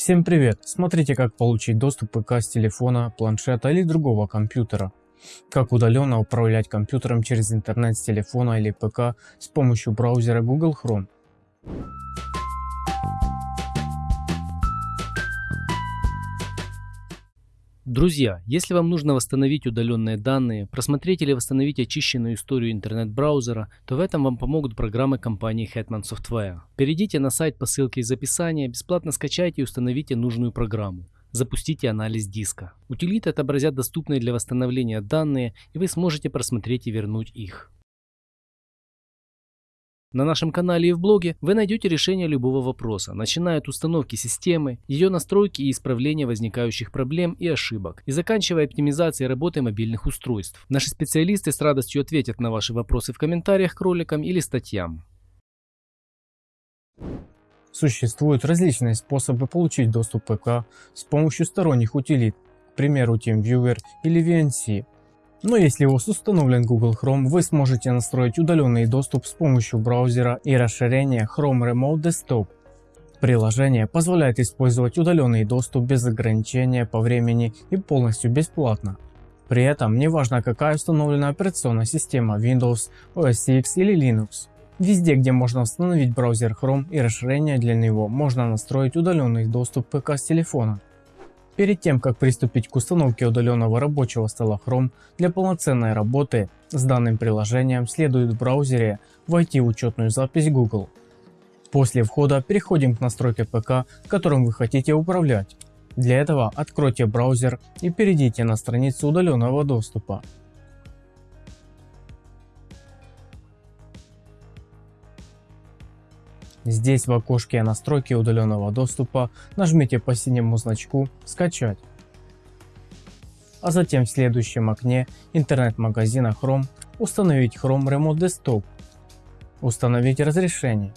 Всем привет! Смотрите как получить доступ к ПК с телефона, планшета или другого компьютера. Как удаленно управлять компьютером через интернет с телефона или ПК с помощью браузера Google Chrome. Друзья, если вам нужно восстановить удаленные данные, просмотреть или восстановить очищенную историю интернет-браузера, то в этом вам помогут программы компании Hetman Software. Перейдите на сайт по ссылке из описания, бесплатно скачайте и установите нужную программу. Запустите анализ диска. Утилиты отобразят доступные для восстановления данные, и вы сможете просмотреть и вернуть их. На нашем канале и в блоге вы найдете решение любого вопроса, начиная от установки системы, ее настройки и исправления возникающих проблем и ошибок, и заканчивая оптимизацией работы мобильных устройств. Наши специалисты с радостью ответят на ваши вопросы в комментариях к роликам или статьям. Существуют различные способы получить доступ к ПК с помощью сторонних утилит, к примеру TeamViewer или VNC. Но если у вас установлен Google Chrome, вы сможете настроить удаленный доступ с помощью браузера и расширения Chrome Remote Desktop. Приложение позволяет использовать удаленный доступ без ограничения по времени и полностью бесплатно. При этом не важно какая установлена операционная система Windows, OS X или Linux. Везде где можно установить браузер Chrome и расширение для него можно настроить удаленный доступ ПК с телефона. Перед тем как приступить к установке удаленного рабочего стола Chrome, для полноценной работы с данным приложением следует в браузере войти в учетную запись Google. После входа переходим к настройке ПК, которым вы хотите управлять. Для этого откройте браузер и перейдите на страницу удаленного доступа. Здесь в окошке настройки удаленного доступа нажмите по синему значку «Скачать». А затем в следующем окне интернет-магазина Chrome установить Chrome Remote Desktop, установить разрешение.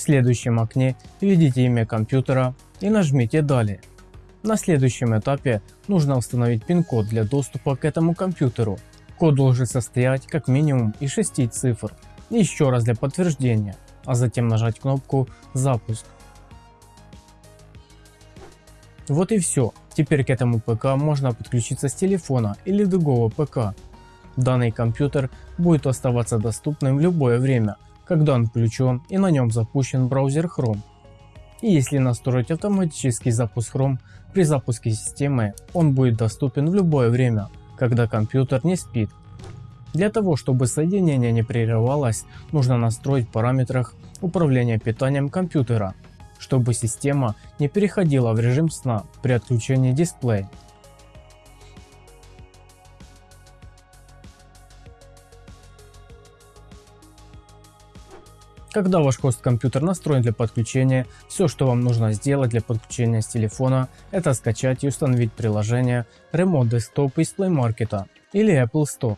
В следующем окне введите имя компьютера и нажмите «Далее». На следующем этапе нужно установить пин-код для доступа к этому компьютеру. Код должен состоять как минимум из 6 цифр. Еще раз для подтверждения, а затем нажать кнопку «Запуск». Вот и все. Теперь к этому ПК можно подключиться с телефона или другого ПК. Данный компьютер будет оставаться доступным в любое время когда он включен и на нем запущен браузер Chrome. И если настроить автоматический запуск Chrome при запуске системы, он будет доступен в любое время, когда компьютер не спит. Для того чтобы соединение не прерывалось, нужно настроить в параметрах управления питанием компьютера, чтобы система не переходила в режим сна при отключении дисплея. Когда ваш хост-компьютер настроен для подключения, все что вам нужно сделать для подключения с телефона, это скачать и установить приложение Remote Desktop из Play Market или Apple Store.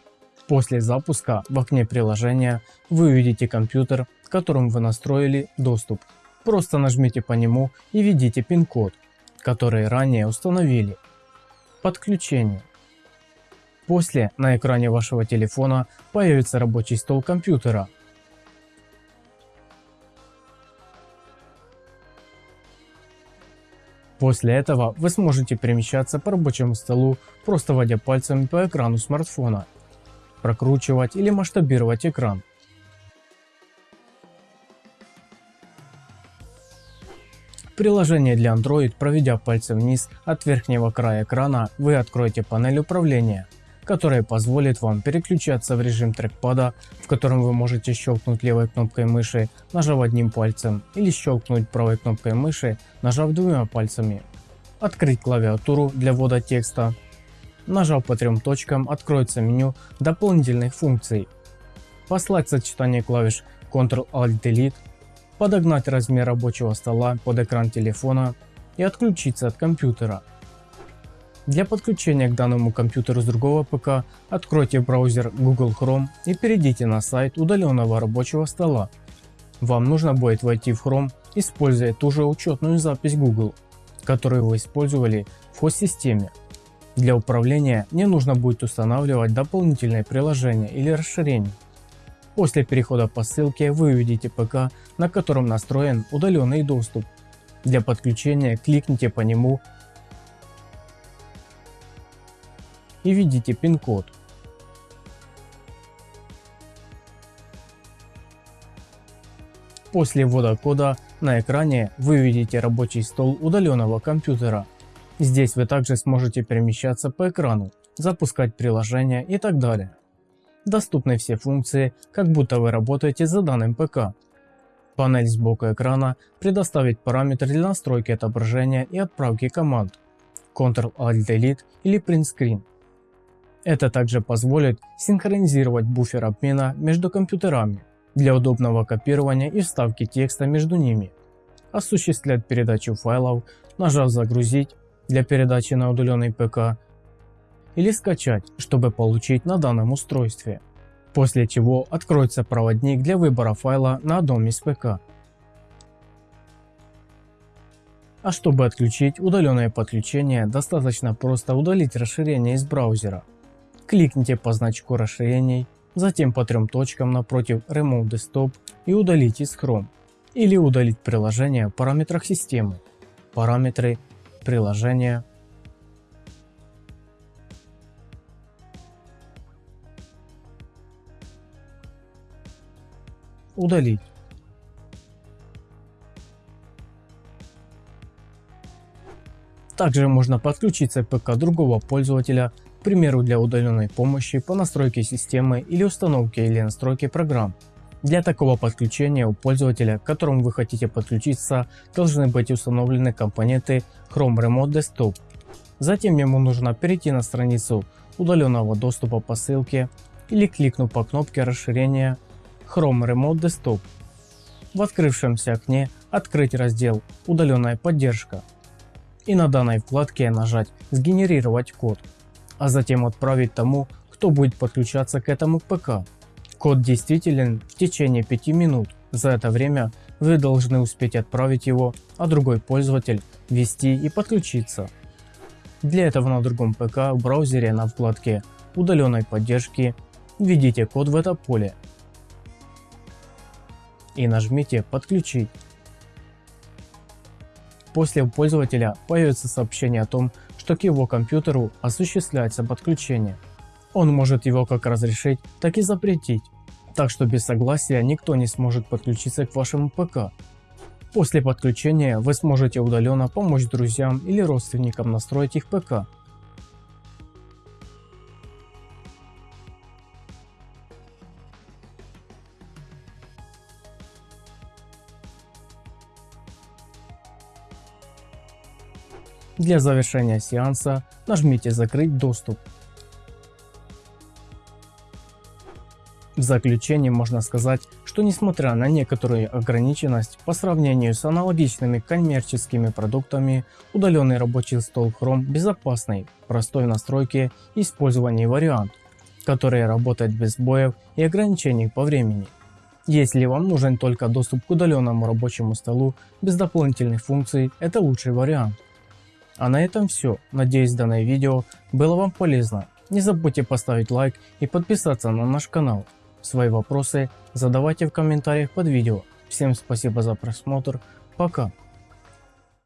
После запуска в окне приложения вы увидите компьютер, к которому вы настроили доступ. Просто нажмите по нему и введите пин-код, который ранее установили. Подключение. После на экране вашего телефона появится рабочий стол компьютера После этого вы сможете перемещаться по рабочему столу, просто водя пальцами по экрану смартфона, прокручивать или масштабировать экран. Приложение для Android, проведя пальцем вниз от верхнего края экрана, вы откроете панель управления которая позволит вам переключаться в режим трекпада, в котором вы можете щелкнуть левой кнопкой мыши, нажав одним пальцем, или щелкнуть правой кнопкой мыши, нажав двумя пальцами. Открыть клавиатуру для ввода текста. Нажав по трем точкам, откроется меню дополнительных функций. Послать сочетание клавиш Ctrl-Alt-Delete, подогнать размер рабочего стола под экран телефона и отключиться от компьютера. Для подключения к данному компьютеру с другого ПК откройте браузер Google Chrome и перейдите на сайт удаленного рабочего стола. Вам нужно будет войти в Chrome, используя ту же учетную запись Google, которую вы использовали в хост-системе. Для управления не нужно будет устанавливать дополнительные приложения или расширения. После перехода по ссылке вы увидите ПК, на котором настроен удаленный доступ. Для подключения кликните по нему и введите пин-код. После ввода кода на экране вы видите рабочий стол удаленного компьютера. Здесь вы также сможете перемещаться по экрану, запускать приложения и так далее. Доступны все функции, как будто вы работаете за данным ПК. Панель сбоку экрана предоставит параметры для настройки отображения и отправки команд Ctrl-Alt-Delete или Print Screen. Это также позволит синхронизировать буфер обмена между компьютерами для удобного копирования и вставки текста между ними, осуществлять передачу файлов, нажав «Загрузить» для передачи на удаленный ПК или скачать, чтобы получить на данном устройстве, после чего откроется проводник для выбора файла на одном из ПК. А чтобы отключить удаленное подключение, достаточно просто удалить расширение из браузера. Кликните по значку расширений, затем по трем точкам напротив Remove Desktop и удалить из Chrome. Или удалить приложение в параметрах системы. Параметры, приложения, удалить. Также можно подключиться к ПК другого пользователя к примеру для удаленной помощи по настройке системы или установке или настройке программ. Для такого подключения у пользователя, к которому вы хотите подключиться, должны быть установлены компоненты Chrome Remote Desktop. Затем ему нужно перейти на страницу удаленного доступа по ссылке или кликнув по кнопке расширения Chrome Remote Desktop. В открывшемся окне открыть раздел «Удаленная поддержка» и на данной вкладке нажать «Сгенерировать код» а затем отправить тому, кто будет подключаться к этому ПК. Код действителен в течение 5 минут. За это время вы должны успеть отправить его, а другой пользователь ввести и подключиться. Для этого на другом ПК в браузере на вкладке удаленной поддержки введите код в это поле и нажмите подключить. После у пользователя появится сообщение о том, что к его компьютеру осуществляется подключение. Он может его как разрешить, так и запретить, так что без согласия никто не сможет подключиться к вашему ПК. После подключения вы сможете удаленно помочь друзьям или родственникам настроить их ПК. Для завершения сеанса нажмите «Закрыть доступ». В заключение можно сказать, что несмотря на некоторую ограниченность по сравнению с аналогичными коммерческими продуктами, удаленный рабочий стол Chrome безопасный, простой в настройке и использовании вариант, который работает без сбоев и ограничений по времени. Если вам нужен только доступ к удаленному рабочему столу без дополнительных функций, это лучший вариант. А на этом все. Надеюсь данное видео было вам полезно. Не забудьте поставить лайк и подписаться на наш канал. Свои вопросы задавайте в комментариях под видео. Всем спасибо за просмотр. Пока.